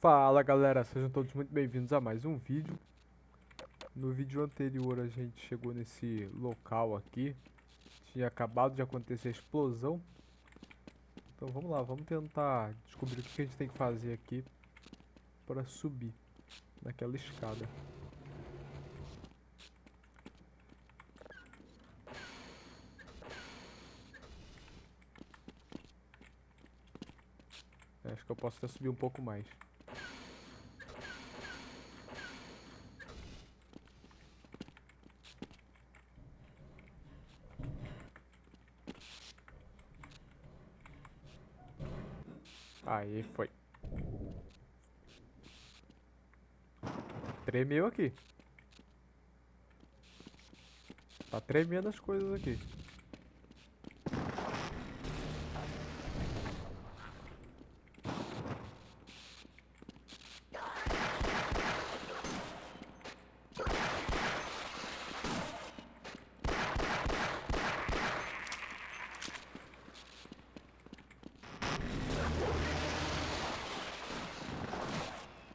Fala galera, sejam todos muito bem-vindos a mais um vídeo. No vídeo anterior a gente chegou nesse local aqui. Tinha acabado de acontecer a explosão. Então vamos lá, vamos tentar descobrir o que a gente tem que fazer aqui Para subir naquela escada. Acho que eu posso até subir um pouco mais Aí foi. Tremeu aqui. Tá tremendo as coisas aqui.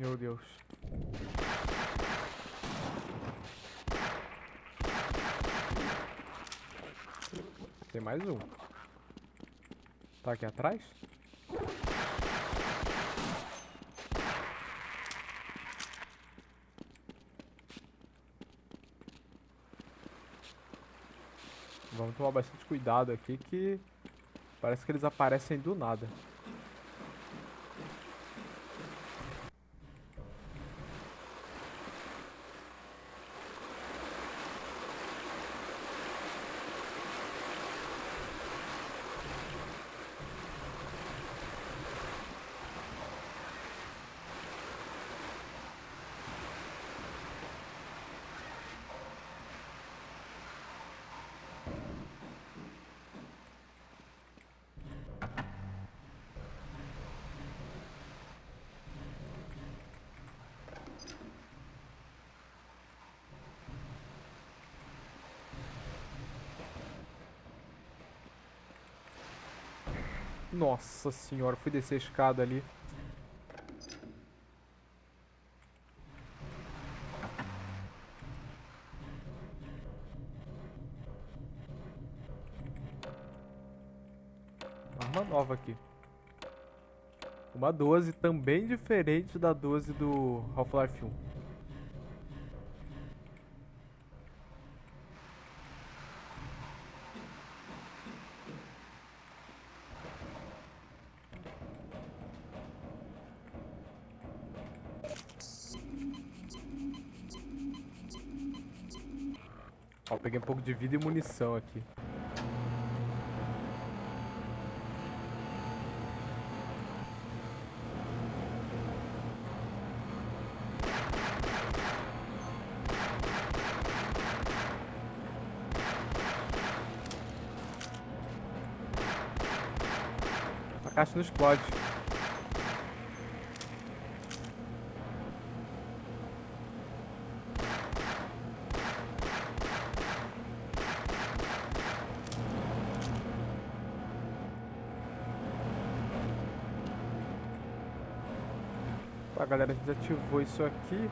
Meu Deus. Tem mais um. Tá aqui atrás? Vamos tomar bastante cuidado aqui que parece que eles aparecem do nada. Nossa senhora, fui descer a escada ali. Arma nova aqui. Uma 12 também diferente da 12 do Half-Life 1. Ó, peguei um pouco de vida e munição aqui. A caixa não explode. Galera, a gente ativou isso aqui.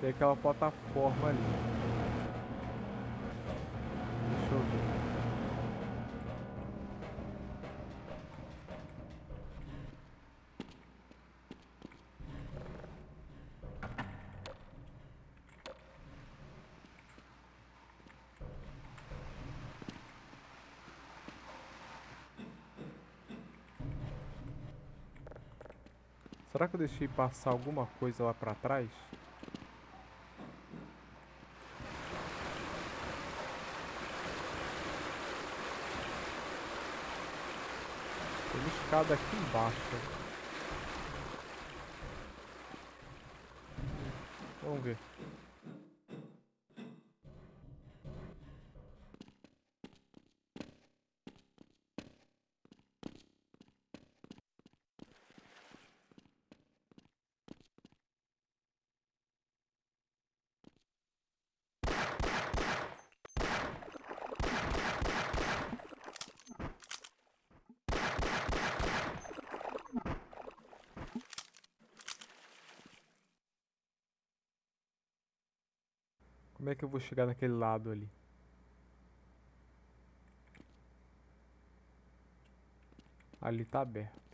Tem aquela plataforma ali. Será que eu deixei passar alguma coisa lá pra trás? Tem uma escada aqui embaixo. Vamos ver. Como é que eu vou chegar naquele lado ali? Ali tá aberto.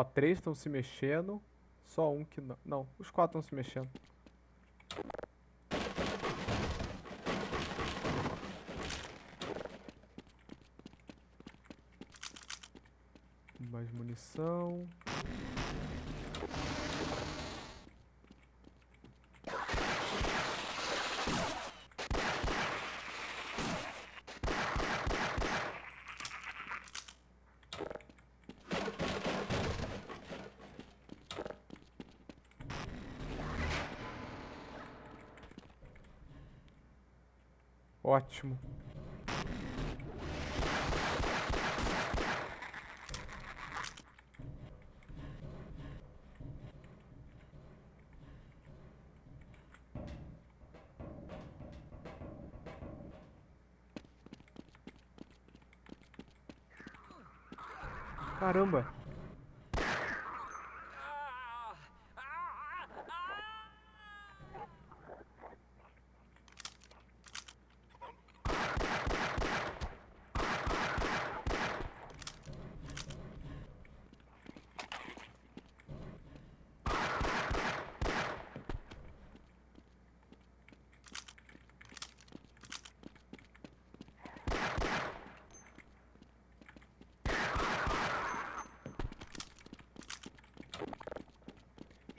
Ó, três estão se mexendo. Só um que não. Não, os quatro estão se mexendo. Mais munição. Ótimo. Caramba.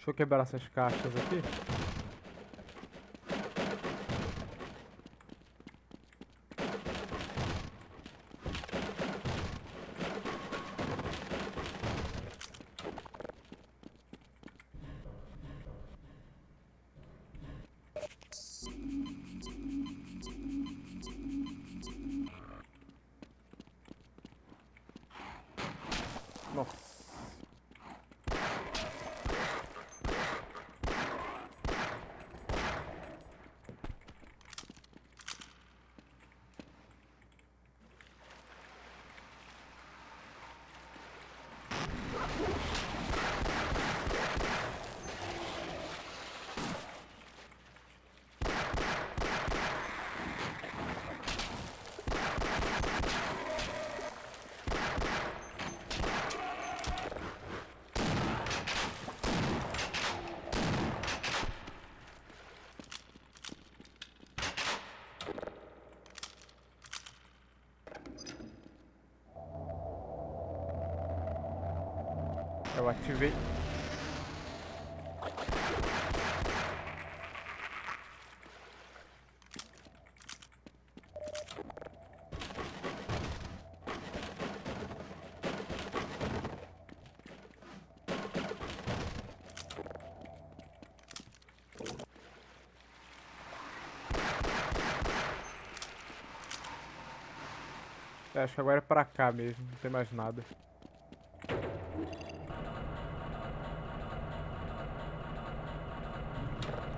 Deixa eu quebrar essas caixas aqui. Nossa. Eu ativei. Acho que agora é pra cá mesmo, não tem mais nada.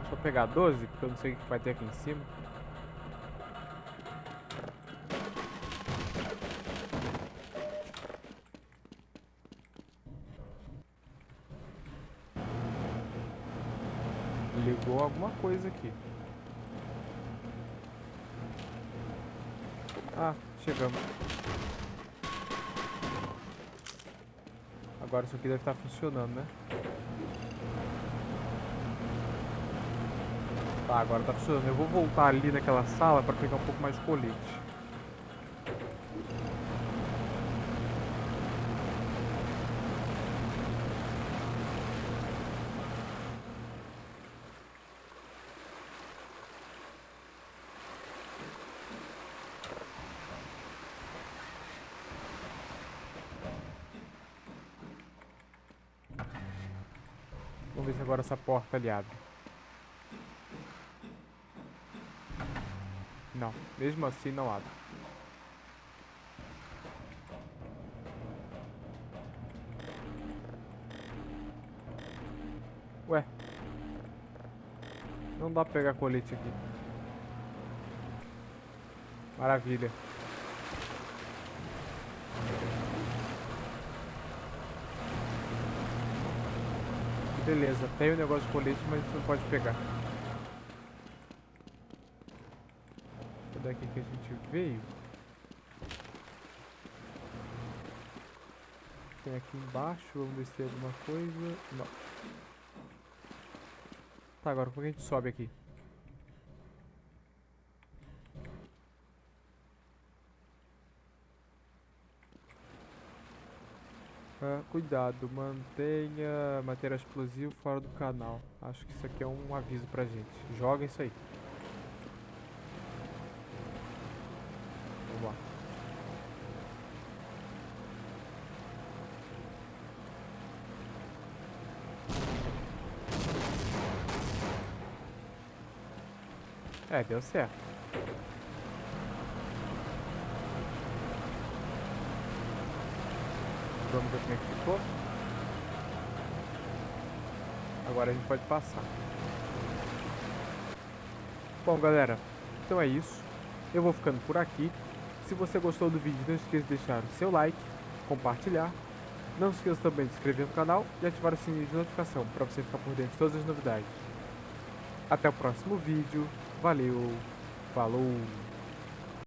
Deixa eu pegar 12, porque eu não sei o que vai ter aqui em cima. Ligou alguma coisa aqui. Ah, chegamos. Agora isso aqui deve estar funcionando, né? Tá, agora tá funcionando. Eu vou voltar ali naquela sala para pegar um pouco mais de colete. Vamos ver se agora essa porta ali abre. Não, mesmo assim não abre. Ué. Não dá pra pegar colete aqui. Maravilha. Beleza, tem o negócio de colete, mas não pode pegar. Daqui que a gente veio. Tem aqui embaixo, vamos ver se tem alguma coisa. Não. Tá, agora como é que a gente sobe aqui? Ah, cuidado, mantenha material explosivo fora do canal. Acho que isso aqui é um aviso pra gente. Joga isso aí. Vamos lá. É, deu certo. Vamos ver como é que ficou. Agora a gente pode passar. Bom, galera, então é isso. Eu vou ficando por aqui. Se você gostou do vídeo, não esqueça de deixar o seu like, compartilhar. Não se esqueça também de se inscrever no canal e ativar o sininho de notificação para você ficar por dentro de todas as novidades. Até o próximo vídeo. Valeu, falou!